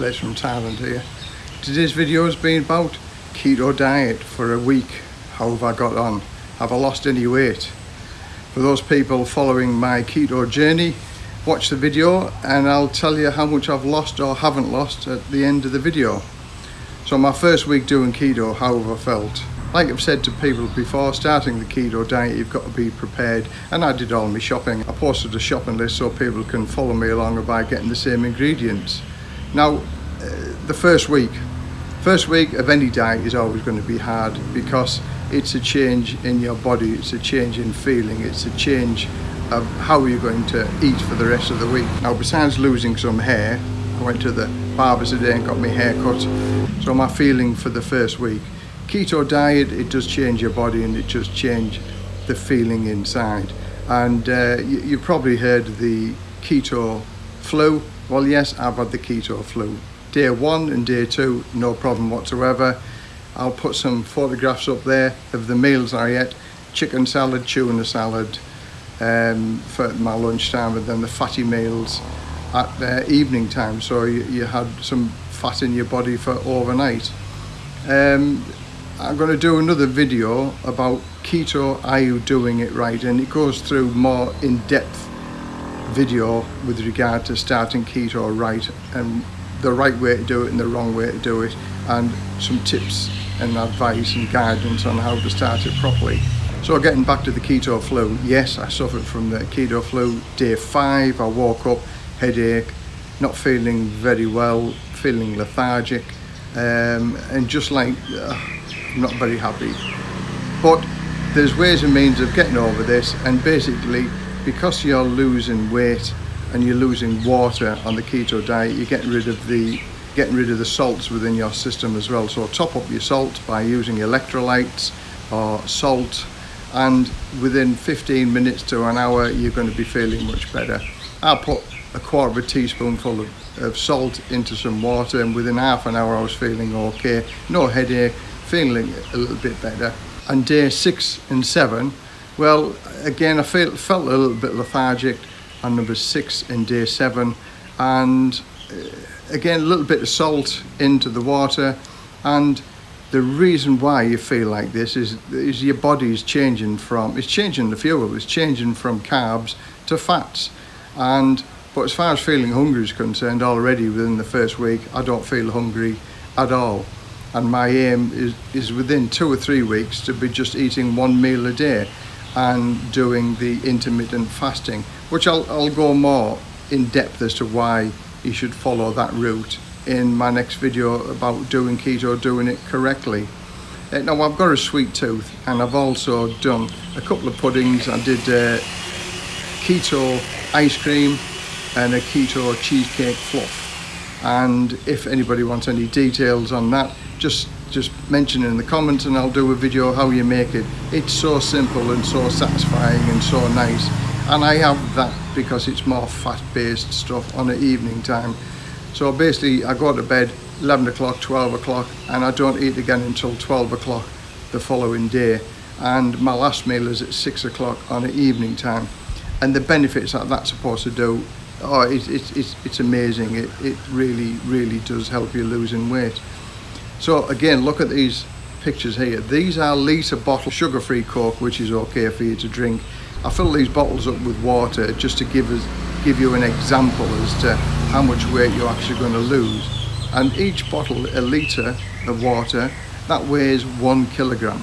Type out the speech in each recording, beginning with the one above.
Blaze from Thailand here. Today's video has been about keto diet for a week. How have I got on? Have I lost any weight? For those people following my keto journey, watch the video and I'll tell you how much I've lost or haven't lost at the end of the video. So my first week doing keto, how have I felt? Like I've said to people before, starting the keto diet, you've got to be prepared. And I did all my shopping. I posted a shopping list so people can follow me along by getting the same ingredients. Now, uh, the first week, first week of any diet is always going to be hard because it's a change in your body, it's a change in feeling, it's a change of how you're going to eat for the rest of the week. Now, besides losing some hair, I went to the barber today and got my hair cut. So my feeling for the first week, keto diet, it does change your body and it does change the feeling inside. And uh, you, you've probably heard the keto flu well, yes, I've had the keto flu. Day one and day two, no problem whatsoever. I'll put some photographs up there of the meals I ate. Chicken salad, tuna salad um, for my lunchtime and then the fatty meals at uh, evening time. So you, you, had some fat in your body for overnight. Um, I'm going to do another video about keto, are you doing it right? And it goes through more in-depth video with regard to starting keto right and the right way to do it and the wrong way to do it and some tips and advice and guidance on how to start it properly. So getting back to the keto flu, yes I suffered from the keto flu. Day five I woke up, headache, not feeling very well, feeling lethargic um, and just like uh, not very happy. But there's ways and means of getting over this and basically because you're losing weight and you're losing water on the keto diet, you're getting rid of the getting rid of the salts within your system as well. So top up your salt by using electrolytes or salt and within 15 minutes to an hour you're going to be feeling much better. I put a quarter of a teaspoonful of, of salt into some water and within half an hour I was feeling okay, no headache, feeling a little bit better. And day six and seven well, again, I felt, felt a little bit lethargic on number six in day seven. And uh, again, a little bit of salt into the water. And the reason why you feel like this is, is your body is changing from, it's changing the fuel, it's changing from carbs to fats. And but as far as feeling hungry is concerned, already within the first week, I don't feel hungry at all. And my aim is, is within two or three weeks to be just eating one meal a day and doing the intermittent fasting, which I'll, I'll go more in depth as to why you should follow that route in my next video about doing keto, doing it correctly. Uh, now I've got a sweet tooth and I've also done a couple of puddings. I did uh, keto ice cream and a keto cheesecake fluff. And if anybody wants any details on that, just just mention in the comments and I'll do a video how you make it. It's so simple and so satisfying and so nice. And I have that because it's more fat-based stuff on the evening time. So basically I go to bed 11 o'clock, 12 o'clock and I don't eat again until 12 o'clock the following day. And my last meal is at 6 o'clock on the evening time. And the benefits that that's supposed to do, oh, it, it, it's, it's amazing. It, it really, really does help you losing weight. So again, look at these pictures here. These are litre bottle sugar-free Coke, which is okay for you to drink. I fill these bottles up with water just to give us give you an example as to how much weight you're actually going to lose. And each bottle, a litre of water, that weighs one kilogram.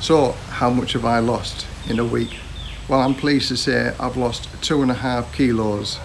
So how much have I lost in a week? Well, I'm pleased to say I've lost two and a half kilos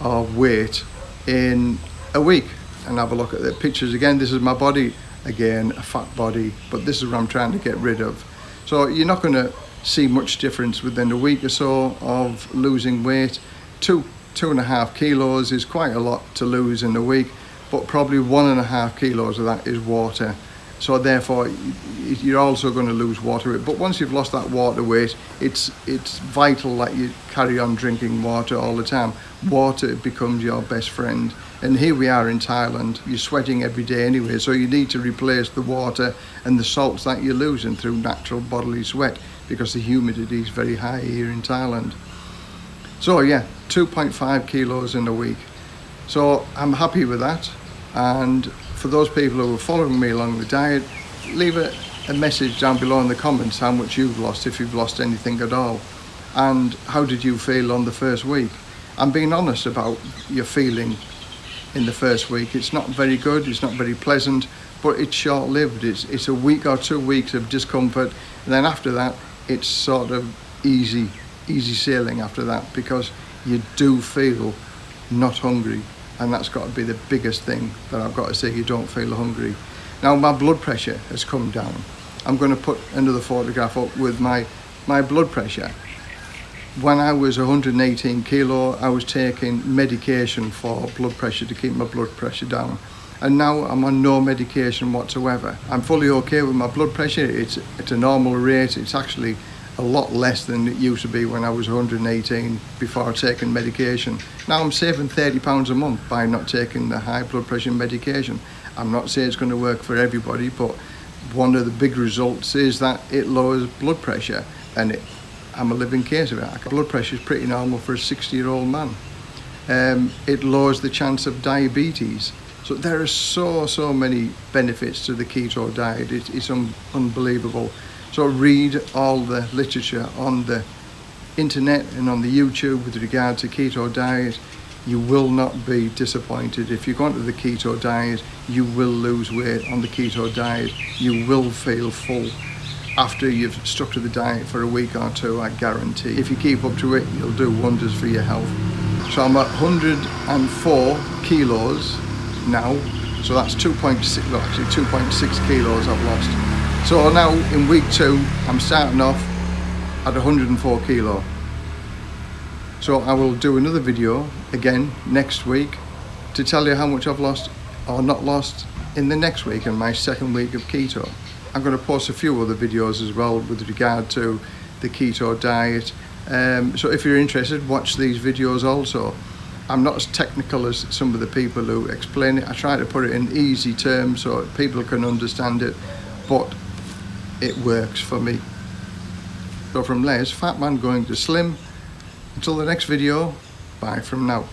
of weight in a week and have a look at the pictures again. This is my body again a fat body but this is what I'm trying to get rid of. So you're not going to see much difference within a week or so of losing weight. Two two and a half kilos is quite a lot to lose in a week but probably one and a half kilos of that is water. So therefore you're also going to lose water weight but once you've lost that water weight it's it's vital that you carry on drinking water all the time. Water becomes your best friend and here we are in Thailand you're sweating every day anyway so you need to replace the water and the salts that you're losing through natural bodily sweat because the humidity is very high here in Thailand so yeah 2.5 kilos in a week so I'm happy with that And for those people who are following me along the diet, leave a, a message down below in the comments how much you've lost, if you've lost anything at all. And how did you feel on the first week? I'm being honest about your feeling in the first week. It's not very good, it's not very pleasant, but it's short-lived. It's, it's a week or two weeks of discomfort, and then after that, it's sort of easy, easy sailing after that because you do feel not hungry, and that's got to be the biggest thing that I've got to say, you don't feel hungry. Now my blood pressure has come down. I'm going to put another photograph up with my, my blood pressure when I was 118 kilo, I was taking medication for blood pressure to keep my blood pressure down. And now I'm on no medication whatsoever. I'm fully okay with my blood pressure. It's at a normal rate. It's actually a lot less than it used to be when I was 118 before taking medication. Now I'm saving 30 pounds a month by not taking the high blood pressure medication. I'm not saying it's going to work for everybody, but one of the big results is that it lowers blood pressure and it I'm a living case of it. Blood pressure is pretty normal for a 60 year old man. Um, it lowers the chance of diabetes. So there are so, so many benefits to the keto diet. It, it's un unbelievable. So read all the literature on the internet and on the YouTube with regard to keto diet. You will not be disappointed. If you go onto the keto diet, you will lose weight on the keto diet. You will feel full after you've stuck to the diet for a week or two, I guarantee. If you keep up to it, you'll do wonders for your health. So I'm at 104 kilos now. So that's 2.6, well actually 2.6 kilos I've lost. So now in week two, I'm starting off at 104 kilo. So I will do another video again next week to tell you how much I've lost or not lost in the next week in my second week of keto. I'm going to post a few other videos as well with regard to the keto diet. Um, so if you're interested, watch these videos also. I'm not as technical as some of the people who explain it. I try to put it in easy terms so people can understand it, but it works for me. So from Les, Fat Man going to Slim. Until the next video, bye from now.